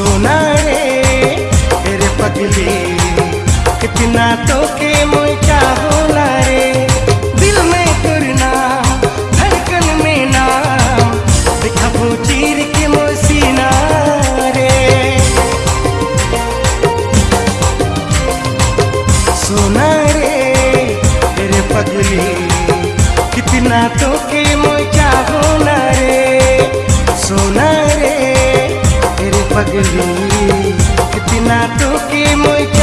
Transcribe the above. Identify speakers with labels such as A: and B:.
A: रे तेरे कितना तो के मुझ चाहो रे? दिल में करना धड़कन में दिखाबो चीर के मोसीना रे। सोना रे तेरे पगली। कितना तो के मुझ चाहो मगनू कितना टोके मुझे